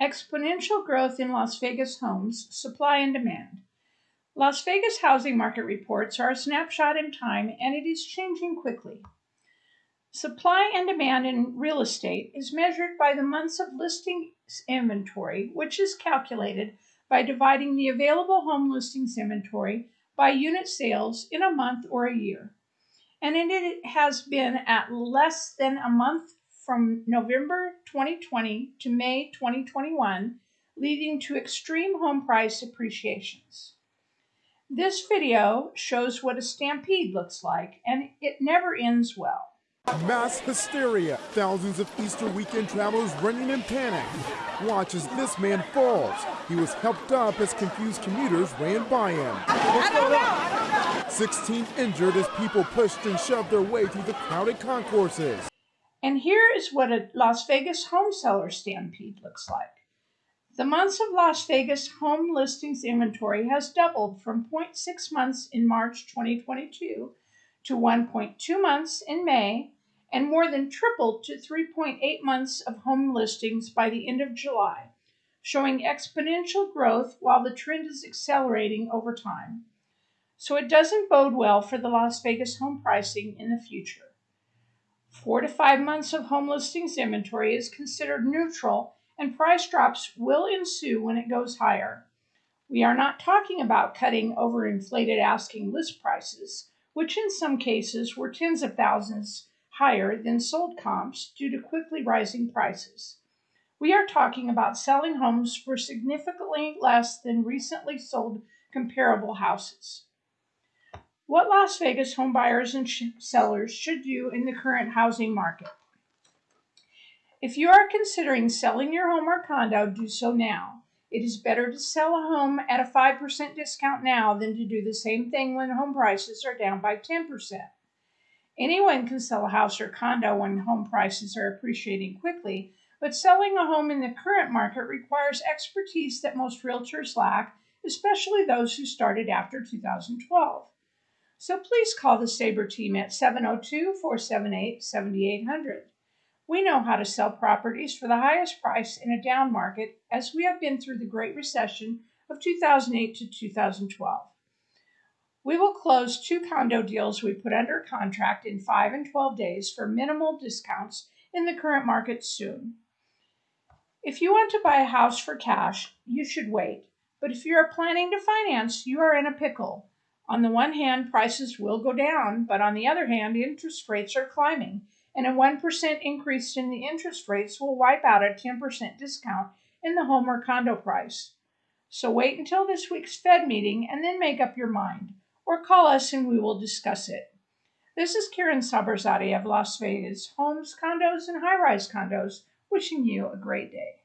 Exponential growth in Las Vegas homes, supply and demand. Las Vegas housing market reports are a snapshot in time and it is changing quickly. Supply and demand in real estate is measured by the months of listings inventory, which is calculated by dividing the available home listings inventory by unit sales in a month or a year. And it has been at less than a month from November 2020 to May 2021, leading to extreme home price appreciations. This video shows what a stampede looks like, and it never ends well. Mass hysteria. Thousands of Easter weekend travelers running in panic. Watch as this man falls. He was helped up as confused commuters ran by him. 16 injured as people pushed and shoved their way through the crowded concourses. And here is what a Las Vegas home seller stampede looks like. The months of Las Vegas home listings inventory has doubled from 0.6 months in March 2022 to 1.2 months in May and more than tripled to 3.8 months of home listings by the end of July, showing exponential growth while the trend is accelerating over time. So it doesn't bode well for the Las Vegas home pricing in the future. Four to five months of home listings inventory is considered neutral, and price drops will ensue when it goes higher. We are not talking about cutting overinflated asking list prices, which in some cases were tens of thousands higher than sold comps due to quickly rising prices. We are talking about selling homes for significantly less than recently sold comparable houses. What Las Vegas home buyers and sellers should do in the current housing market. If you are considering selling your home or condo, do so now. It is better to sell a home at a 5% discount now than to do the same thing when home prices are down by 10%. Anyone can sell a house or condo when home prices are appreciating quickly, but selling a home in the current market requires expertise that most realtors lack, especially those who started after 2012. So please call the Sabre team at 702 478 7800. We know how to sell properties for the highest price in a down market as we have been through the Great Recession of 2008 to 2012. We will close two condo deals we put under contract in 5 and 12 days for minimal discounts in the current market soon. If you want to buy a house for cash, you should wait. But if you are planning to finance, you are in a pickle. On the one hand, prices will go down, but on the other hand, interest rates are climbing, and a 1% increase in the interest rates will wipe out a 10% discount in the home or condo price. So wait until this week's Fed meeting and then make up your mind, or call us and we will discuss it. This is Karen Saberzadeh of Las Vegas Homes, Condos, and High Rise Condos, wishing you a great day.